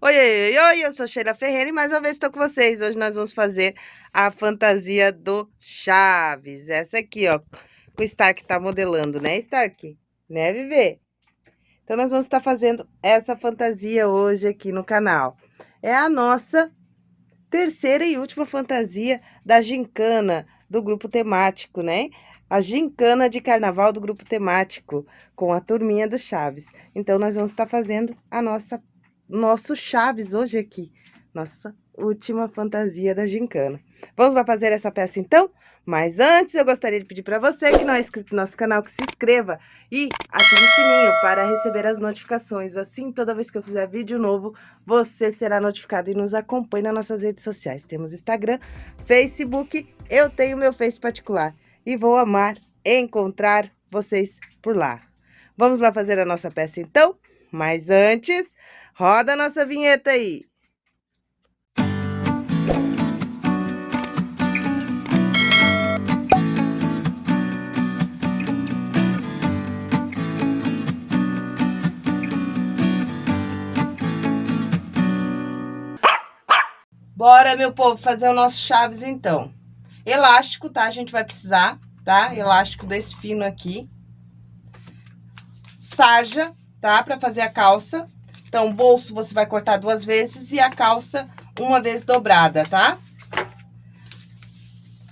Oi, oi, oi, eu sou Sheila Ferreira e mais uma vez estou com vocês. Hoje nós vamos fazer a fantasia do Chaves. Essa aqui, ó, que o Stark tá modelando, né, Stark? Né, Viver? Então, nós vamos estar fazendo essa fantasia hoje aqui no canal. É a nossa terceira e última fantasia da gincana do grupo temático, né? A gincana de carnaval do grupo temático, com a turminha do Chaves. Então, nós vamos estar fazendo a nossa nosso Chaves hoje aqui, nossa última fantasia da gincana. Vamos lá fazer essa peça então? Mas antes eu gostaria de pedir para você que não é inscrito no nosso canal que se inscreva e ative o sininho para receber as notificações. Assim, toda vez que eu fizer vídeo novo, você será notificado e nos acompanhe nas nossas redes sociais. Temos Instagram, Facebook, eu tenho meu Face particular e vou amar encontrar vocês por lá. Vamos lá fazer a nossa peça então? Mas antes, Roda a nossa vinheta aí. Bora, meu povo, fazer o nosso chaves, então. Elástico, tá? A gente vai precisar, tá? Elástico desse fino aqui. Sarja, tá? Pra fazer a calça. Então, o bolso você vai cortar duas vezes e a calça uma vez dobrada, tá?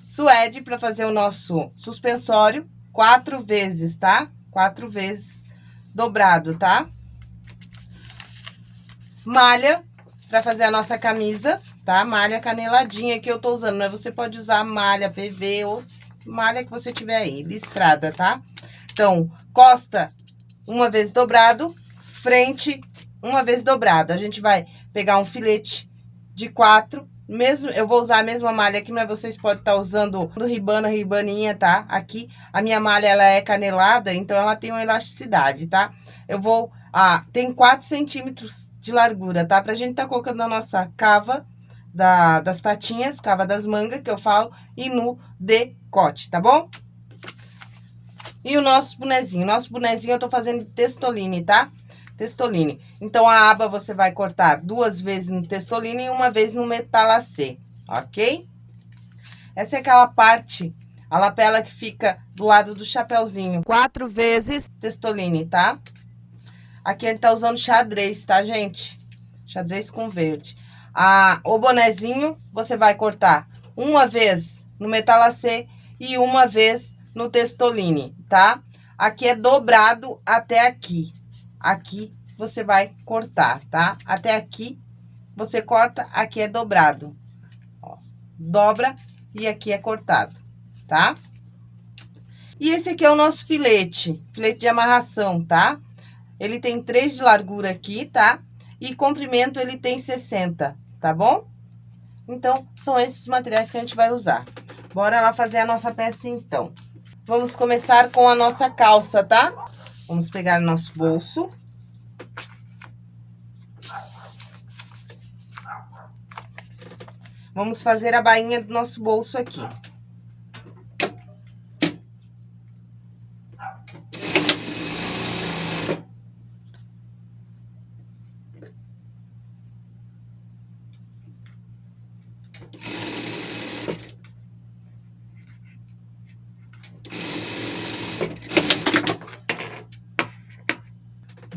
Suede para fazer o nosso suspensório, quatro vezes, tá? Quatro vezes dobrado, tá? Malha para fazer a nossa camisa, tá? Malha caneladinha que eu tô usando, mas você pode usar malha PV ou malha que você tiver aí, listrada, tá? Então, costa uma vez dobrado, frente uma vez dobrado. A gente vai pegar um filete de quatro, mesmo, eu vou usar a mesma malha aqui, mas vocês podem estar tá usando do ribana, ribaninha, tá? Aqui, a minha malha, ela é canelada, então ela tem uma elasticidade, tá? Eu vou, ah, tem 4 centímetros de largura, tá? Pra gente tá colocando a nossa cava da, das patinhas, cava das mangas, que eu falo, e no decote, tá bom? E o nosso bonezinho, nosso bonezinho eu tô fazendo de testoline, tá? Testoline. Então, a aba você vai cortar duas vezes no testoline e uma vez no metalacê, ok? Essa é aquela parte, a lapela que fica do lado do chapéuzinho. Quatro vezes testoline, tá? Aqui ele tá usando xadrez, tá, gente? Xadrez com verde. A, o bonezinho, você vai cortar uma vez no metalacê e uma vez no testoline, tá? Aqui é dobrado até aqui, aqui você vai cortar, tá? Até aqui, você corta, aqui é dobrado. Ó, dobra e aqui é cortado, tá? E esse aqui é o nosso filete, filete de amarração, tá? Ele tem 3 de largura aqui, tá? E comprimento ele tem 60, tá bom? Então, são esses materiais que a gente vai usar. Bora lá fazer a nossa peça, então. Vamos começar com a nossa calça, tá? Vamos pegar o nosso bolso. Vamos fazer a bainha do nosso bolso aqui.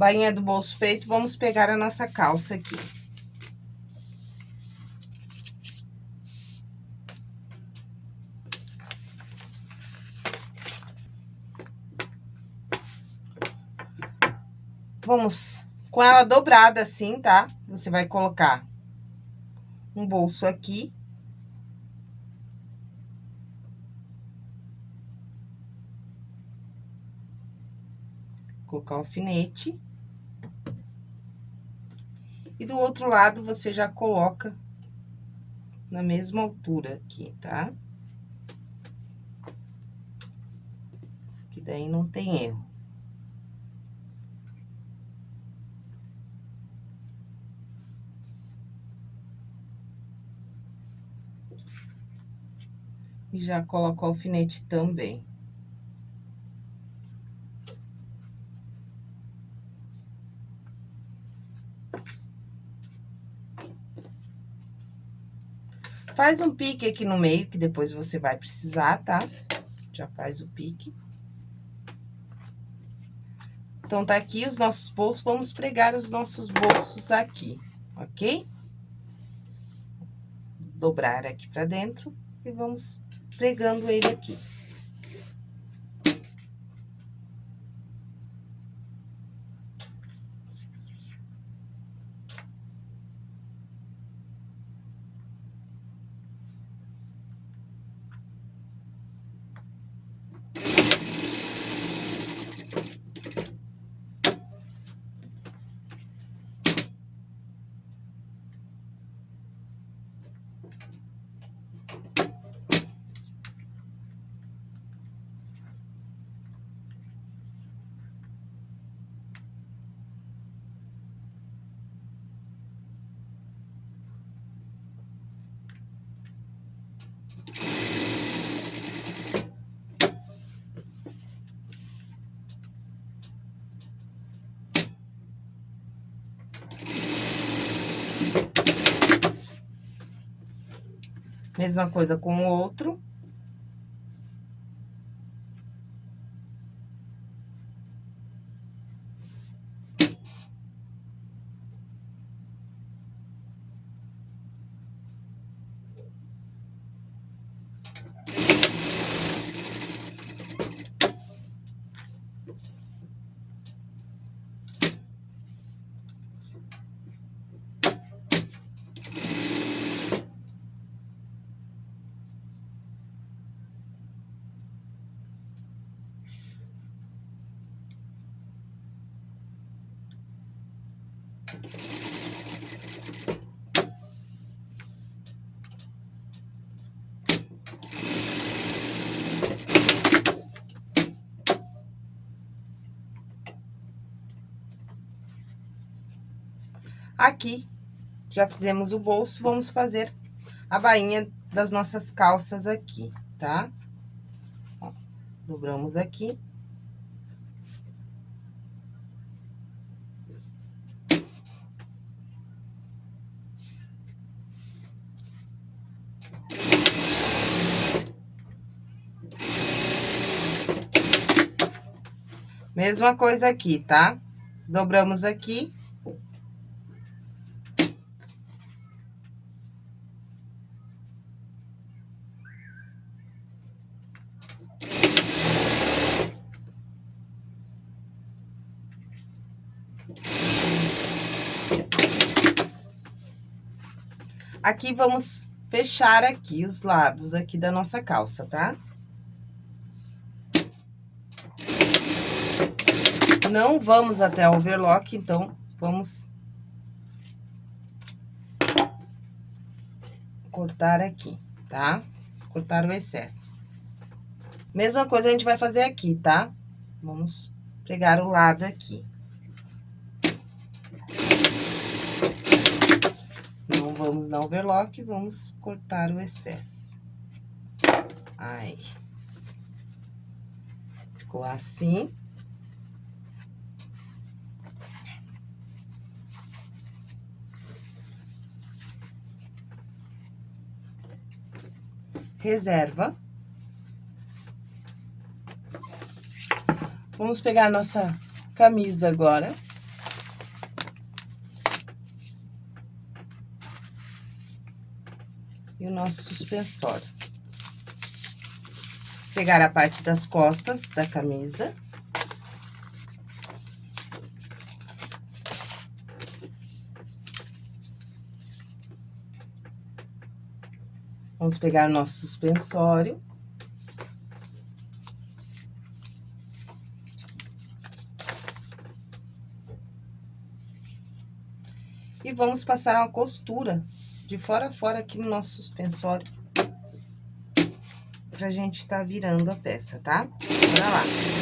Bainha do bolso feito, vamos pegar a nossa calça aqui. Vamos com ela dobrada assim, tá? Você vai colocar um bolso aqui. Colocar o alfinete. E do outro lado, você já coloca na mesma altura aqui, tá? Que daí não tem erro. E já coloco o alfinete também. Faz um pique aqui no meio, que depois você vai precisar, tá? Já faz o pique. Então, tá aqui os nossos bolsos, vamos pregar os nossos bolsos aqui, ok? Dobrar aqui pra dentro e vamos pregando ele aqui. Mesma coisa com o outro. Aqui, já fizemos o bolso, vamos fazer a bainha das nossas calças aqui, tá? Ó, dobramos aqui. Mesma coisa aqui, tá? Dobramos aqui. Aqui, vamos fechar aqui os lados aqui da nossa calça, tá? Não vamos até o overlock, então, vamos... Cortar aqui, tá? Cortar o excesso. Mesma coisa a gente vai fazer aqui, tá? Vamos pregar o lado aqui. Não vamos dar overlock, vamos cortar o excesso. Aí. Ficou assim. reserva. Vamos pegar a nossa camisa agora. E o nosso suspensório. Pegar a parte das costas da camisa. Vamos pegar o nosso suspensório. E vamos passar uma costura de fora a fora aqui no nosso suspensório. Pra gente tá virando a peça, tá? Bora lá.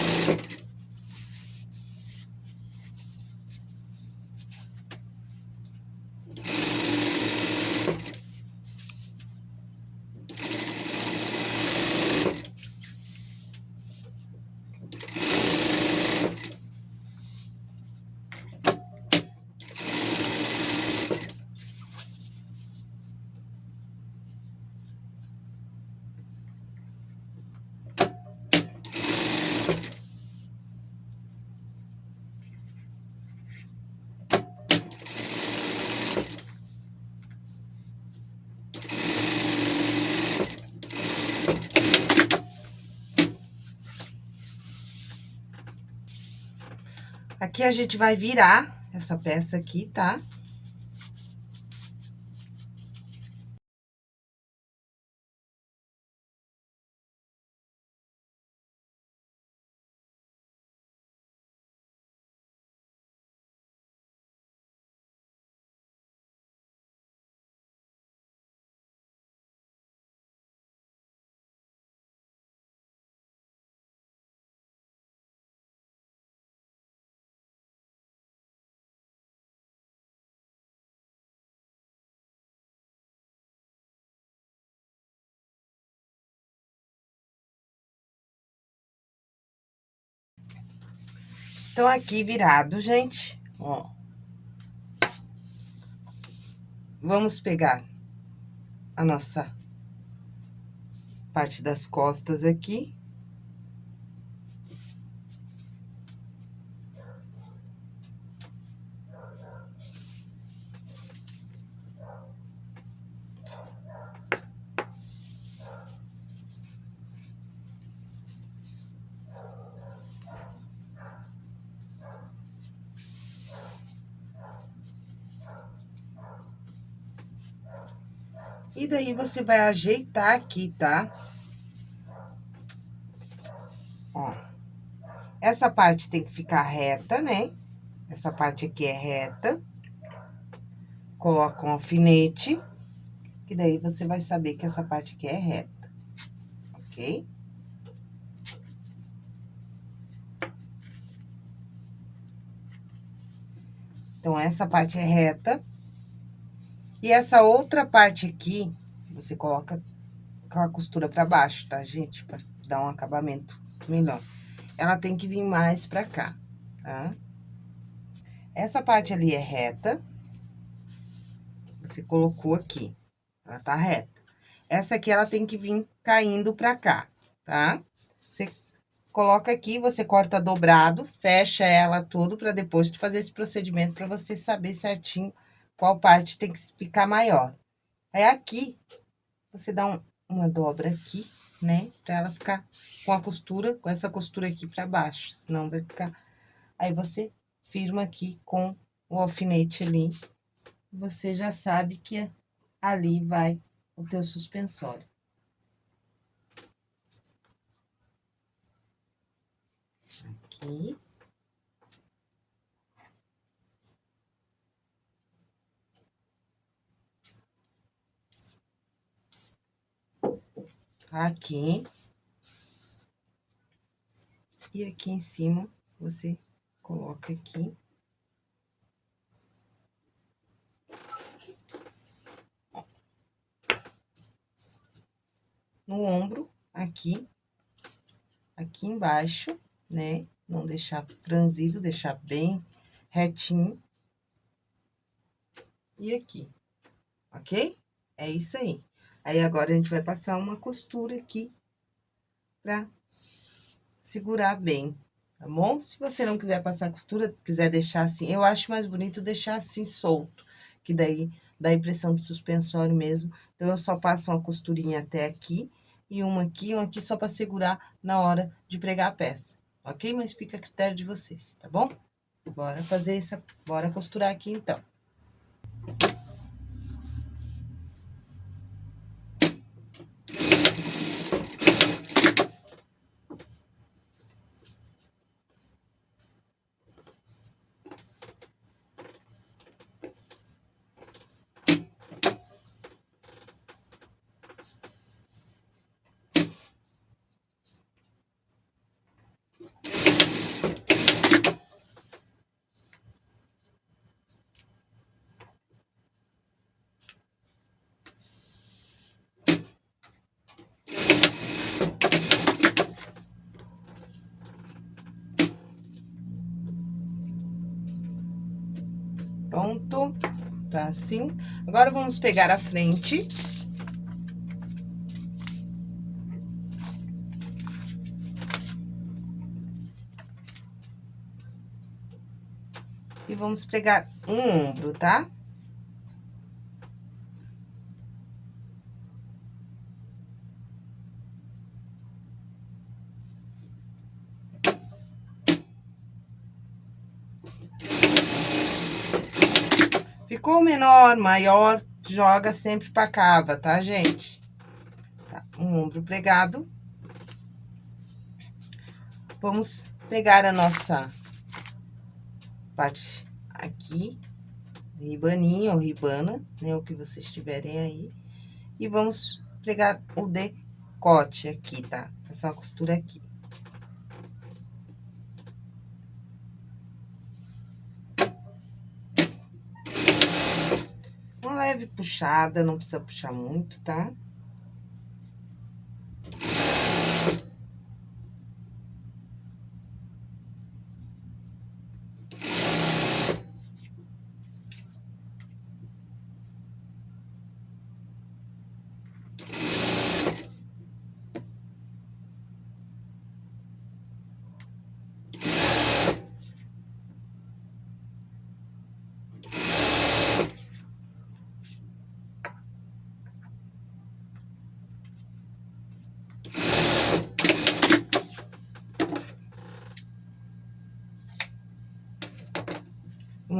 Aqui a gente vai virar essa peça aqui, tá? Então, aqui virado, gente, ó. Vamos pegar a nossa parte das costas aqui. E daí, você vai ajeitar aqui, tá? Ó. Essa parte tem que ficar reta, né? Essa parte aqui é reta. Coloca um alfinete, que daí você vai saber que essa parte aqui é reta, ok? Então, essa parte é reta. E essa outra parte aqui, você coloca com a costura pra baixo, tá, gente? Pra dar um acabamento melhor. Ela tem que vir mais pra cá, tá? Essa parte ali é reta. Você colocou aqui, ela tá reta. Essa aqui, ela tem que vir caindo pra cá, tá? Você coloca aqui, você corta dobrado, fecha ela tudo pra depois de fazer esse procedimento, pra você saber certinho qual parte tem que ficar maior. Aí, aqui, você dá um, uma dobra aqui, né? Pra ela ficar com a costura, com essa costura aqui pra baixo, senão vai ficar... Aí, você firma aqui com o alfinete ali, você já sabe que ali vai o teu suspensório. Aqui. Aqui. E aqui em cima, você coloca aqui. No ombro, aqui, aqui embaixo, né? Não deixar franzido, deixar bem retinho. E aqui, ok? É isso aí. Aí, agora, a gente vai passar uma costura aqui pra segurar bem, tá bom? Se você não quiser passar costura, quiser deixar assim, eu acho mais bonito deixar assim solto, que daí dá a impressão de suspensório mesmo. Então, eu só passo uma costurinha até aqui, e uma aqui, uma aqui, só pra segurar na hora de pregar a peça, ok? Mas fica a critério de vocês, tá bom? Bora fazer essa, bora costurar aqui, então. Pronto, tá assim. Agora, vamos pegar a frente. E vamos pegar um ombro, tá? ficou menor, maior, joga sempre pra cava, tá, gente? Tá, um ombro pregado. Vamos pegar a nossa parte aqui, ribaninha ou ribana, né, o que vocês tiverem aí. E vamos pregar o decote aqui, tá? Fazer uma costura aqui. Leve puxada, não precisa puxar muito, tá?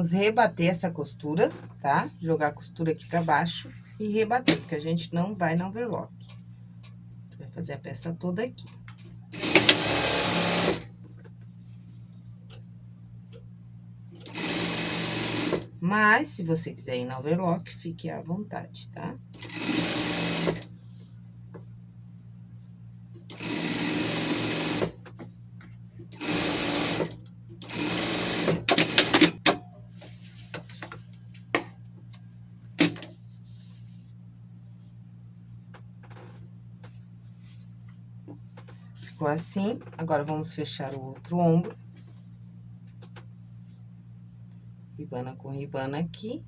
Vamos rebater essa costura, tá? Jogar a costura aqui pra baixo e rebater, porque a gente não vai no overlock. Vai fazer a peça toda aqui. Mas, se você quiser ir na overlock, fique à vontade, tá? Ficou assim, agora vamos fechar o outro ombro. Ribana com ribana aqui.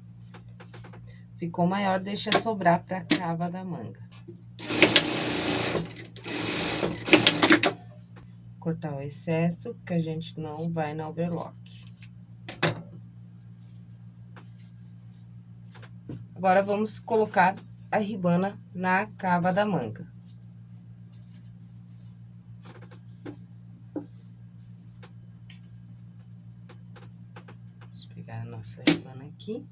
Ficou maior, deixa sobrar pra cava da manga. Cortar o excesso, porque a gente não vai na overlock. Agora, vamos colocar a ribana na cava da manga. nossa rebana aqui.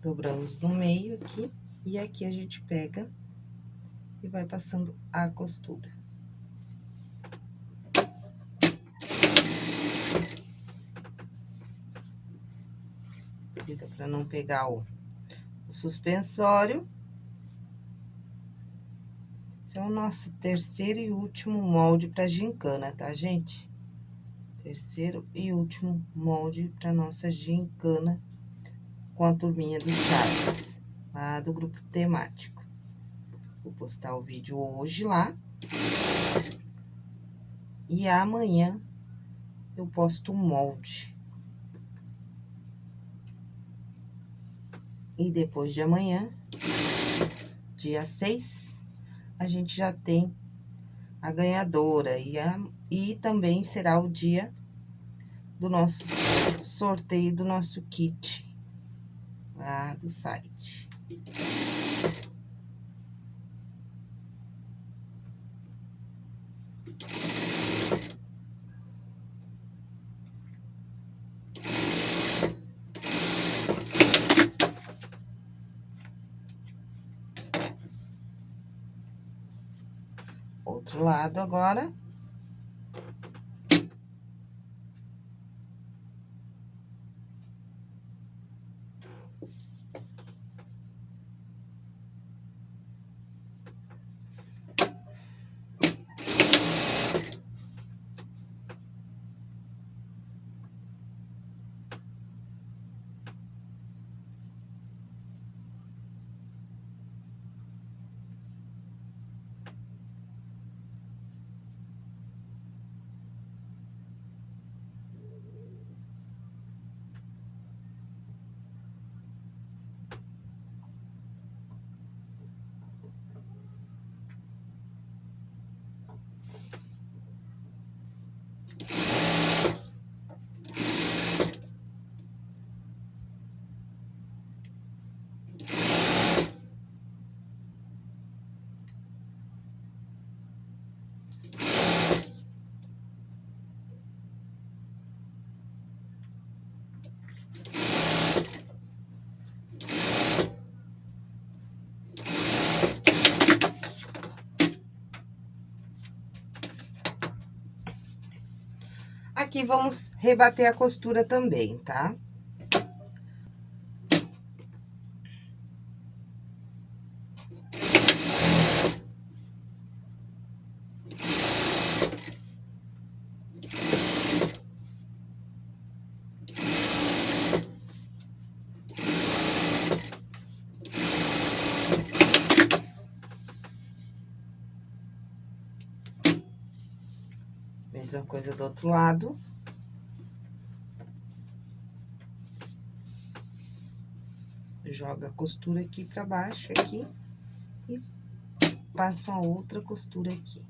Dobramos no meio aqui, e aqui a gente pega e vai passando a costura. Cuida pra não pegar o, o suspensório. Esse é o nosso terceiro e último molde para gincana, tá, gente? Terceiro e último molde para nossa gincana com a turminha do Chaves, lá do grupo temático. Vou postar o vídeo hoje lá. E amanhã eu posto o molde. E depois de amanhã, dia 6, a gente já tem a ganhadora. E, a, e também será o dia do nosso sorteio do nosso kit lá do site. outro lado agora. Aqui vamos rebater a costura também, tá coisa do outro lado. Joga a costura aqui pra baixo, aqui. E passa a outra costura aqui.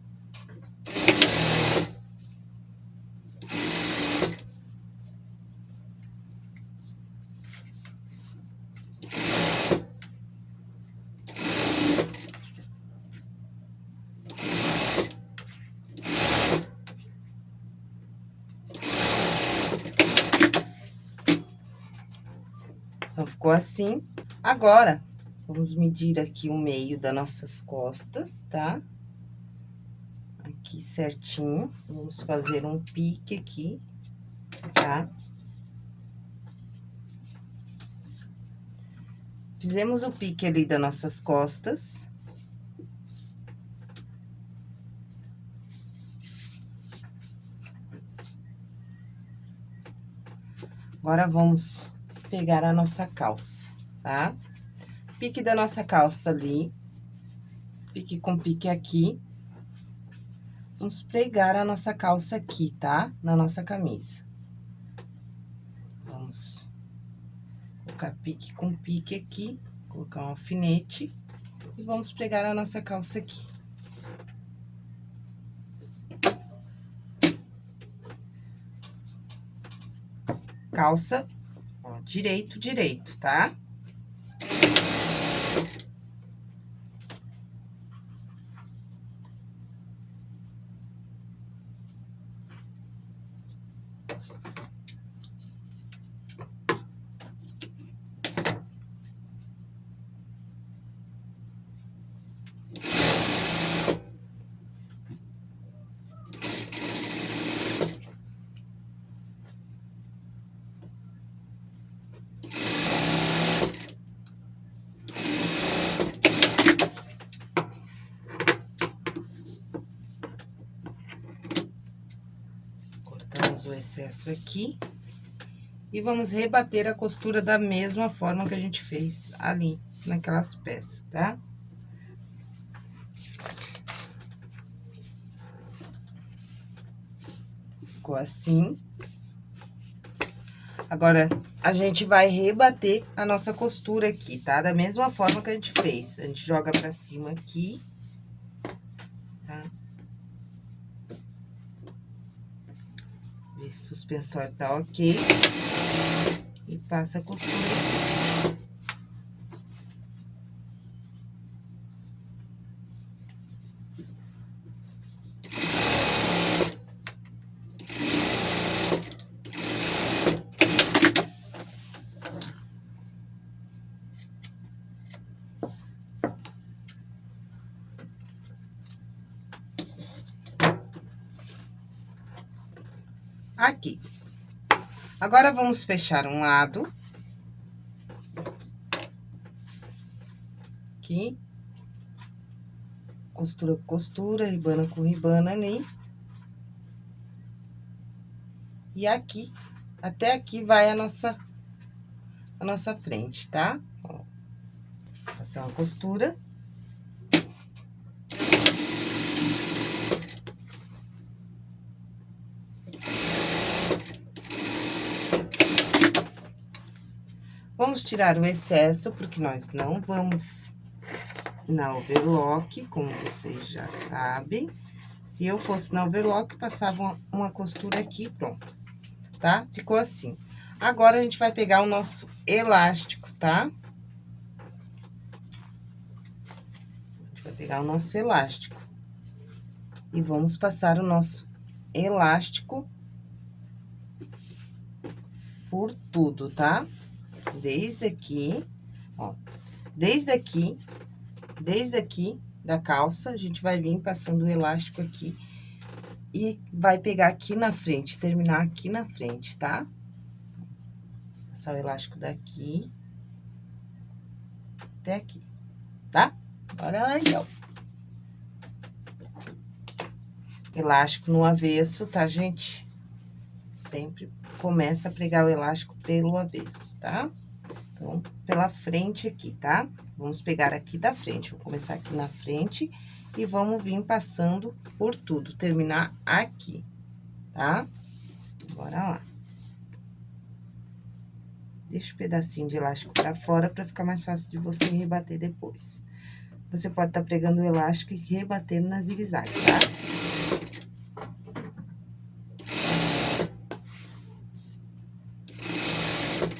Ficou assim. Agora, vamos medir aqui o meio das nossas costas, tá? Aqui certinho. Vamos fazer um pique aqui, tá? Fizemos o pique ali das nossas costas. Agora, vamos pegar a nossa calça, tá? Pique da nossa calça ali, pique com pique aqui. Vamos pregar a nossa calça aqui, tá? Na nossa camisa. Vamos colocar pique com pique aqui, colocar um alfinete e vamos pregar a nossa calça aqui. Calça direito, direito, tá? O excesso aqui. E vamos rebater a costura da mesma forma que a gente fez ali, naquelas peças, tá? Ficou assim. Agora, a gente vai rebater a nossa costura aqui, tá? Da mesma forma que a gente fez. A gente joga pra cima aqui. Esse suspensório tá ok. E passa a costura aqui. aqui. Agora, vamos fechar um lado. Aqui. Costura com costura, ribana com ribana ali. E aqui, até aqui vai a nossa, a nossa frente, tá? Ó. Passar uma costura. Vamos tirar o excesso, porque nós não vamos na overlock, como vocês já sabem. Se eu fosse na overlock, passava uma, costura aqui, pronto, tá? Ficou assim. Agora, a gente vai pegar o nosso elástico, tá? A gente vai pegar o nosso elástico. E vamos passar o nosso elástico por tudo, tá? Tá? Desde aqui, ó, desde aqui, desde aqui da calça, a gente vai vir passando o elástico aqui e vai pegar aqui na frente, terminar aqui na frente, tá? Passar o elástico daqui até aqui, tá? Bora lá, então. Elástico no avesso, tá, gente? Sempre começa a pregar o elástico pelo avesso, tá? Então, pela frente aqui, tá? Vamos pegar aqui da frente. Vou começar aqui na frente e vamos vir passando por tudo, terminar aqui, tá? Bora lá. Deixa o pedacinho de elástico pra fora pra ficar mais fácil de você rebater depois. Você pode estar tá pregando o elástico e rebatendo na zigue-zague, tá?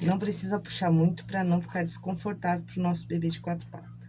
Não precisa puxar muito para não ficar desconfortável pro nosso bebê de quatro patas.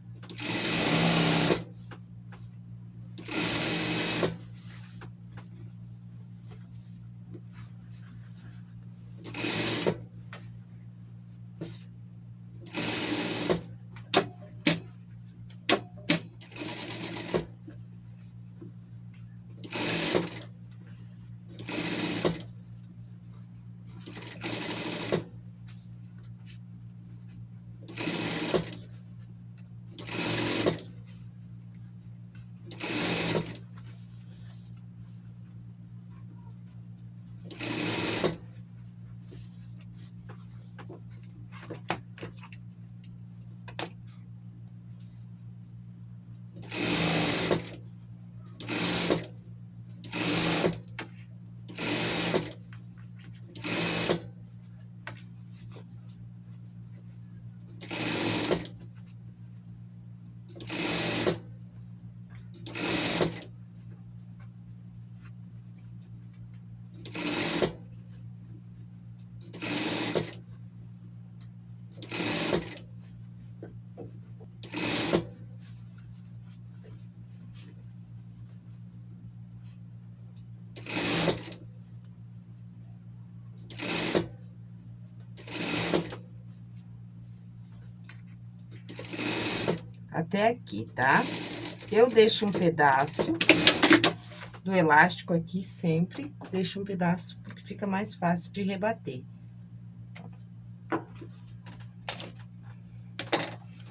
Até aqui, tá? Eu deixo um pedaço do elástico aqui sempre, deixo um pedaço porque fica mais fácil de rebater.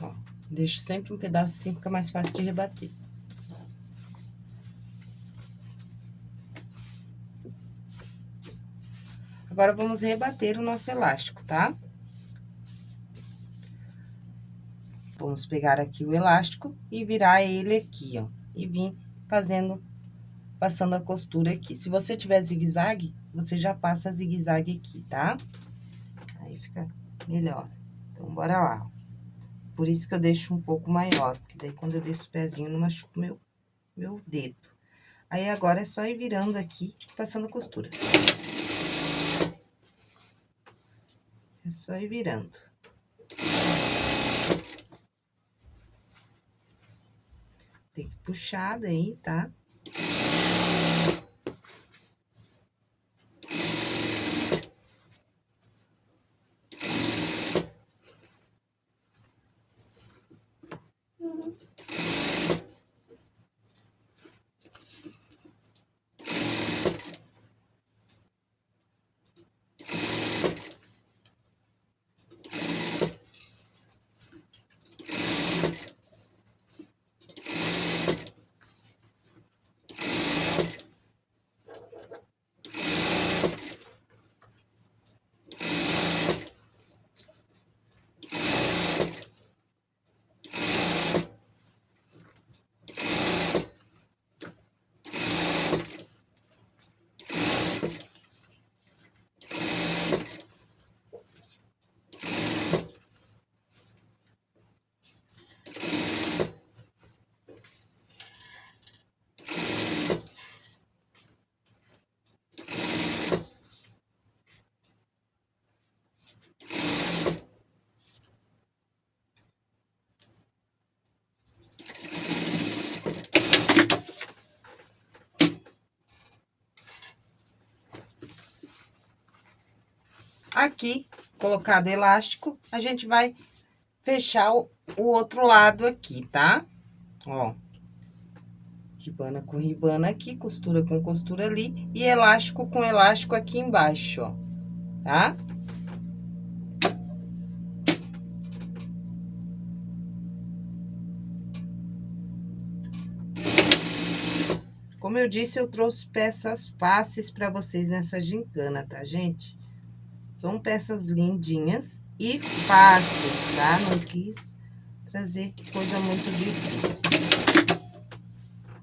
Ó, deixo sempre um pedaço assim, fica mais fácil de rebater. Agora, vamos rebater o nosso elástico, tá? Vamos pegar aqui o elástico e virar ele aqui, ó. E vir fazendo, passando a costura aqui. Se você tiver zigue-zague, você já passa zigue-zague aqui, tá? Aí fica melhor. Então, bora lá. Por isso que eu deixo um pouco maior, porque daí quando eu desço o pezinho, não machuco meu, meu dedo. Aí, agora é só ir virando aqui, passando costura. É só ir virando. Tem que puxar daí, tá? Aqui, colocado elástico, a gente vai fechar o, o outro lado aqui, tá? Ó. Ribana com ribana aqui, costura com costura ali e elástico com elástico aqui embaixo, ó, tá? Como eu disse, eu trouxe peças fáceis para vocês nessa gincana, tá, gente? São peças lindinhas e fáceis, tá? Não quis trazer coisa muito difícil.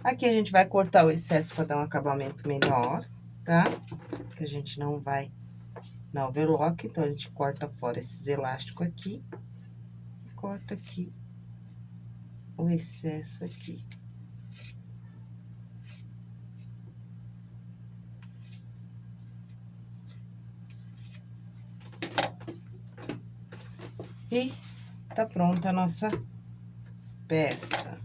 Aqui a gente vai cortar o excesso para dar um acabamento melhor, tá? Que a gente não vai na overlock, então a gente corta fora esses elásticos aqui. Corta aqui o excesso aqui. E tá pronta a nossa peça.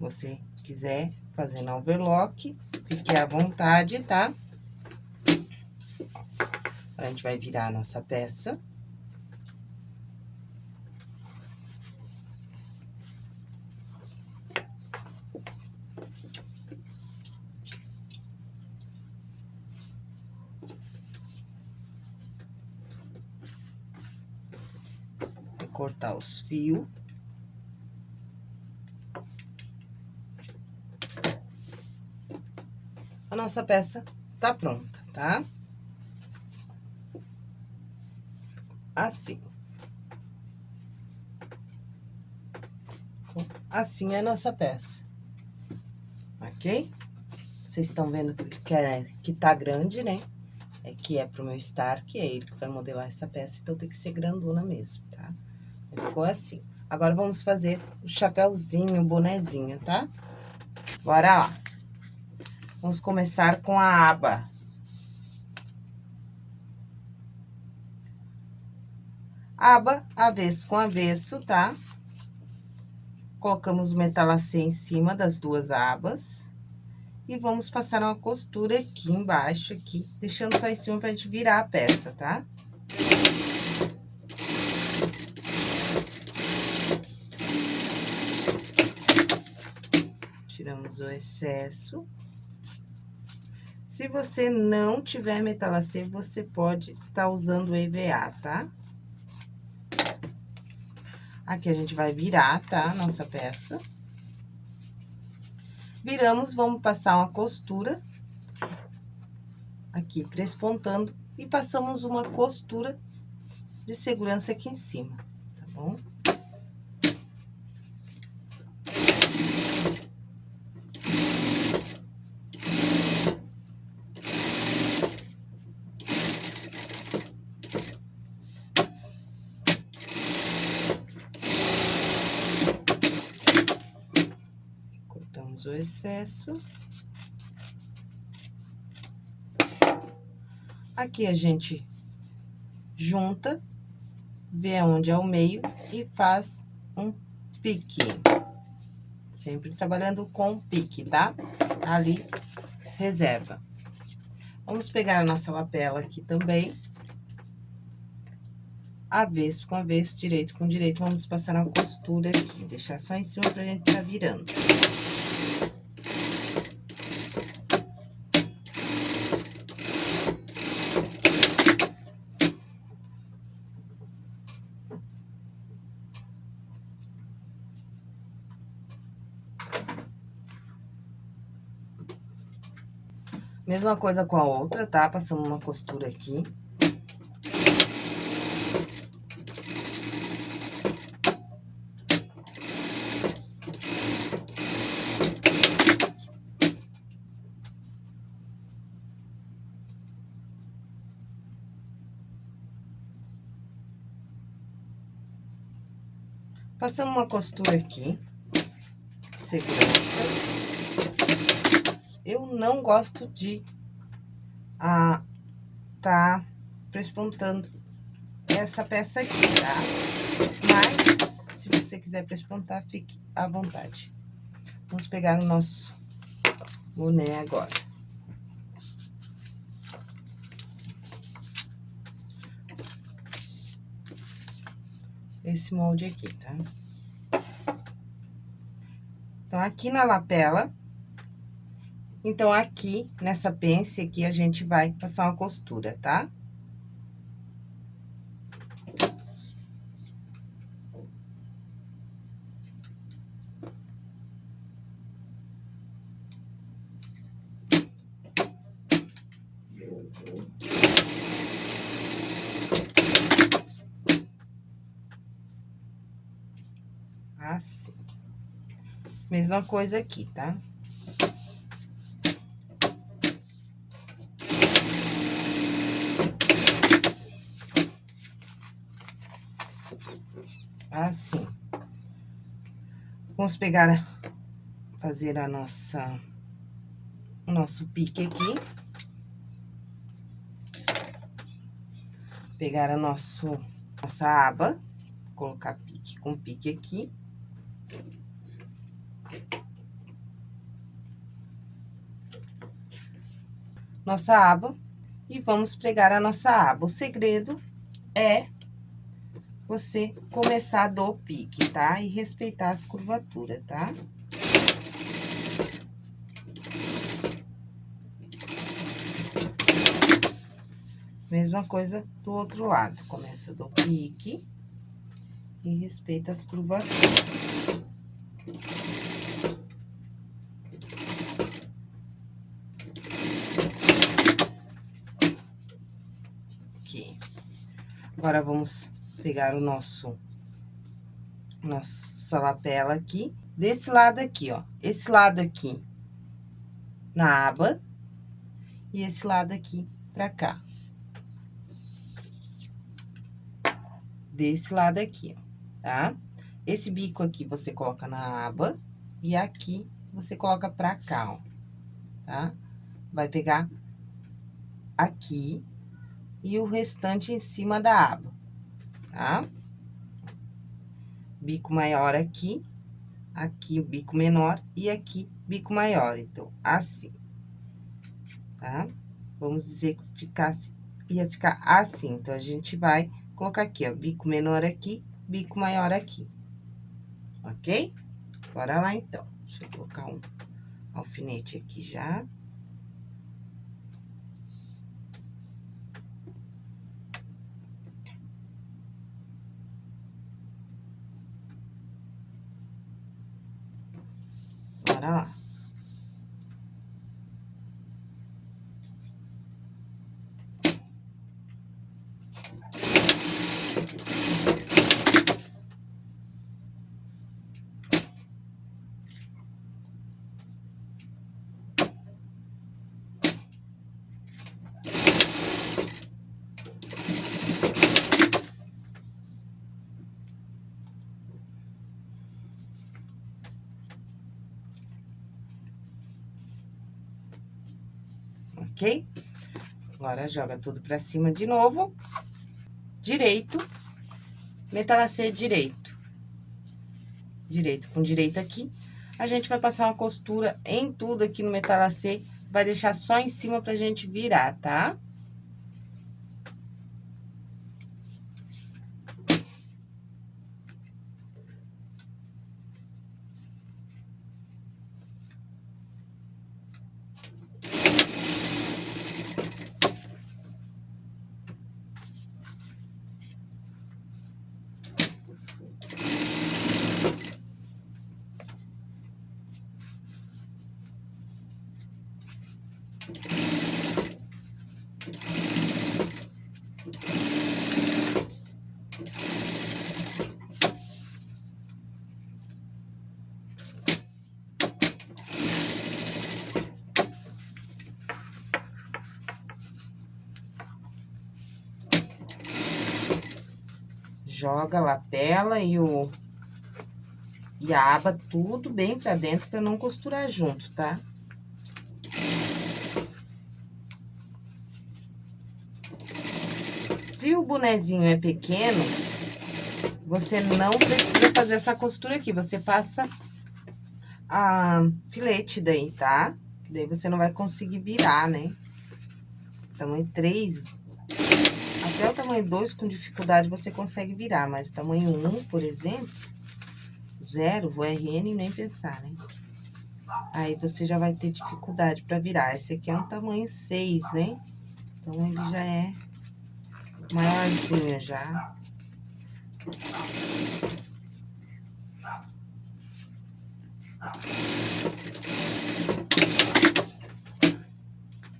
Você quiser fazer na overlock, fique à vontade, tá? A gente vai virar a nossa peça. Cortar os fios. A nossa peça tá pronta, tá? Assim. Assim é a nossa peça. Ok? Vocês estão vendo que, é, que tá grande, né? É que é pro meu Stark, é ele que vai modelar essa peça, então tem que ser grandona mesmo? Ficou assim. Agora, vamos fazer o chapéuzinho, o bonezinho, tá? Bora lá. Vamos começar com a aba. Aba, avesso com avesso, tá? Colocamos o metalacê em cima das duas abas. E vamos passar uma costura aqui embaixo, aqui, deixando só em cima pra gente virar a peça, tá? tiramos o excesso. Se você não tiver metalacê, você pode estar usando EVA, tá? Aqui a gente vai virar, tá? Nossa peça. Viramos, vamos passar uma costura. Aqui, prespontando. E passamos uma costura de segurança aqui em cima, tá bom? O excesso. Aqui a gente junta, vê onde é o meio e faz um pique. Sempre trabalhando com pique, tá? Ali, reserva. Vamos pegar a nossa lapela aqui também. Avesso com avesso, direito com direito. Vamos passar uma costura aqui, deixar só em cima pra gente tá virando. Mesma coisa com a outra, tá? Passamos uma costura aqui. Passamos uma costura aqui, segurando não gosto de ah, tá prespontando essa peça aqui, tá? Mas, se você quiser prespontar, fique à vontade. Vamos pegar o nosso boné agora. esse molde aqui, tá? Então, aqui na lapela, então, aqui, nessa pence aqui, a gente vai passar uma costura, tá? Assim. Mesma coisa aqui, tá? Assim. Vamos pegar, fazer a nossa, o nosso pique aqui. Pegar a nosso, nossa aba, colocar pique com pique aqui. Nossa aba, e vamos pregar a nossa aba. O segredo é você começar do pique, tá? E respeitar as curvaturas, tá? Mesma coisa do outro lado. Começa do pique e respeita as curvaturas. Aqui. Agora, vamos pegar o nosso, nossa lapela aqui, desse lado aqui, ó. Esse lado aqui na aba e esse lado aqui pra cá. Desse lado aqui, ó, tá? Esse bico aqui você coloca na aba e aqui você coloca pra cá, ó, tá? Vai pegar aqui e o restante em cima da aba tá? Bico maior aqui, aqui o bico menor e aqui bico maior. Então, assim, tá? Vamos dizer que ficasse, ia ficar assim. Então, a gente vai colocar aqui, ó, bico menor aqui, bico maior aqui. Ok? Bora lá, então. Deixa eu colocar um alfinete aqui já. Bora ok? Agora, joga tudo pra cima de novo. Direito, metalacê direito. Direito com direito aqui. A gente vai passar uma costura em tudo aqui no metalacê, vai deixar só em cima pra gente virar, tá? Tá? Joga a lapela e o... E a aba tudo bem pra dentro pra não costurar junto, tá? Se o bonezinho é pequeno, você não precisa fazer essa costura aqui. Você passa a filete daí, tá? Daí você não vai conseguir virar, né? Tamanho 3. Tamanho 2 com dificuldade você consegue virar, mas tamanho 1, um, por exemplo, zero, vou RN nem pensar, né? Aí você já vai ter dificuldade para virar. Esse aqui é um tamanho 6, né? Então, ele já é maiorzinho já.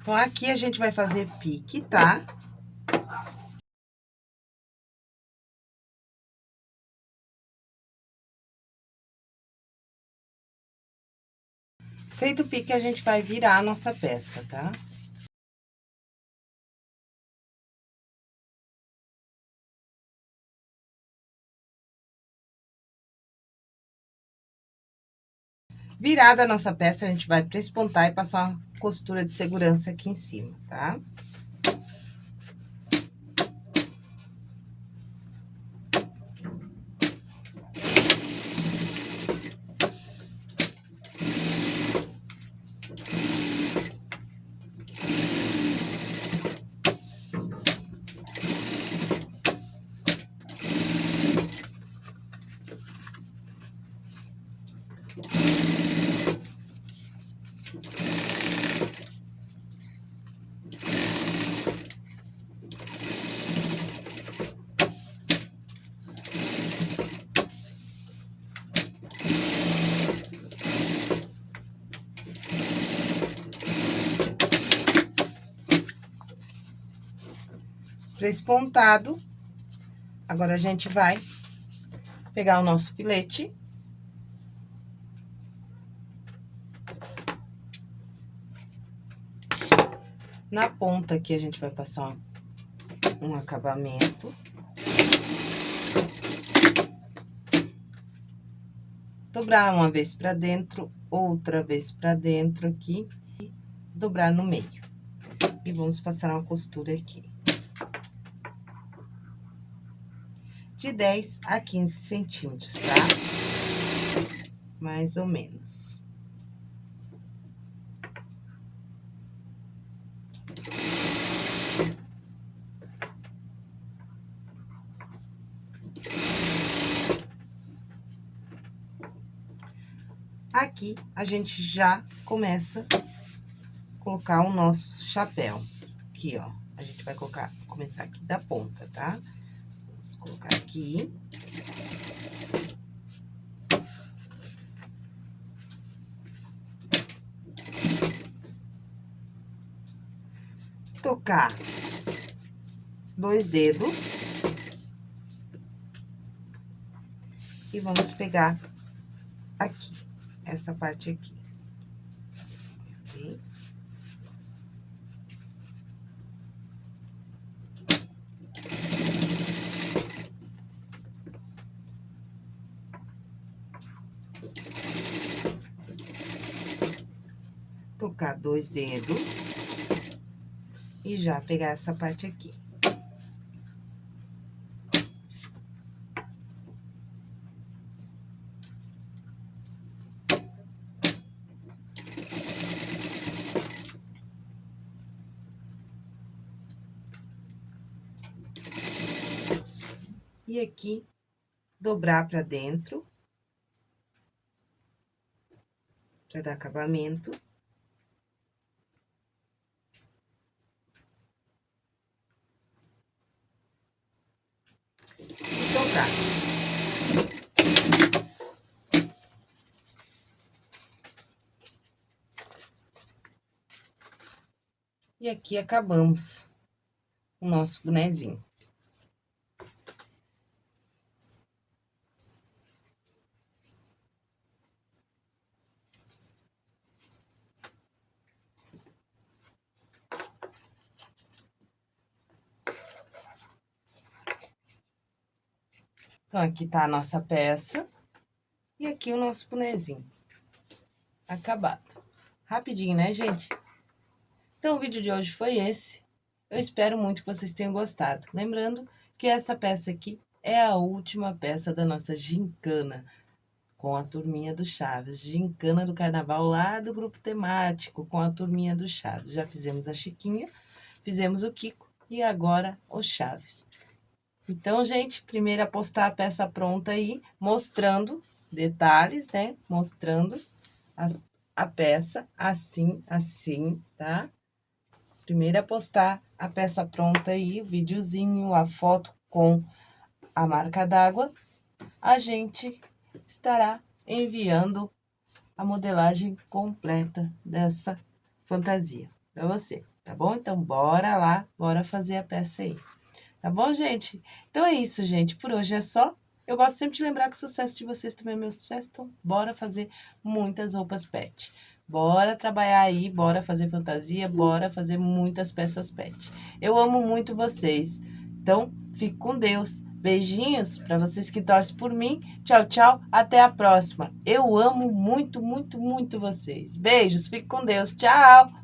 Então, aqui a gente vai fazer pique, tá? Feito o pique, a gente vai virar a nossa peça, tá? Virada a nossa peça, a gente vai prespontar e passar uma costura de segurança aqui em cima, tá? Prespontado. Agora, a gente vai pegar o nosso filete. Na ponta aqui, a gente vai passar um acabamento. Dobrar uma vez pra dentro, outra vez pra dentro aqui, e dobrar no meio. E vamos passar uma costura aqui. De 10 a 15 centímetros, tá? Mais ou menos. Aqui, a gente já começa a colocar o nosso chapéu. Aqui, ó. A gente vai colocar, começar aqui da ponta, tá? Vamos colocar aqui. Tocar dois dedos. E vamos pegar aqui essa parte aqui. Tocar dois dedos. E já pegar essa parte aqui. E aqui, dobrar pra dentro. Pra dar acabamento. E dobrar. E aqui acabamos o nosso bonezinho. Então, aqui tá a nossa peça. E aqui o nosso bonezinho. Acabado. Rapidinho, né, gente? Então, o vídeo de hoje foi esse. Eu espero muito que vocês tenham gostado. Lembrando que essa peça aqui é a última peça da nossa gincana com a turminha do Chaves. Gincana do Carnaval lá do grupo temático com a turminha do Chaves. Já fizemos a Chiquinha, fizemos o Kiko e agora o Chaves. Então, gente, primeiro a postar a peça pronta aí, mostrando detalhes, né? Mostrando a, a peça assim, assim, tá? Primeiro a postar a peça pronta aí, o videozinho, a foto com a marca d'água, a gente estará enviando a modelagem completa dessa fantasia para você, tá bom? Então, bora lá, bora fazer a peça aí. Tá bom, gente? Então é isso, gente. Por hoje é só. Eu gosto sempre de lembrar que o sucesso de vocês também é meu sucesso, então bora fazer muitas roupas pet. Bora trabalhar aí, bora fazer fantasia, bora fazer muitas peças pet. Eu amo muito vocês. Então, fique com Deus. Beijinhos para vocês que torcem por mim. Tchau, tchau. Até a próxima. Eu amo muito, muito, muito vocês. Beijos. Fique com Deus. Tchau.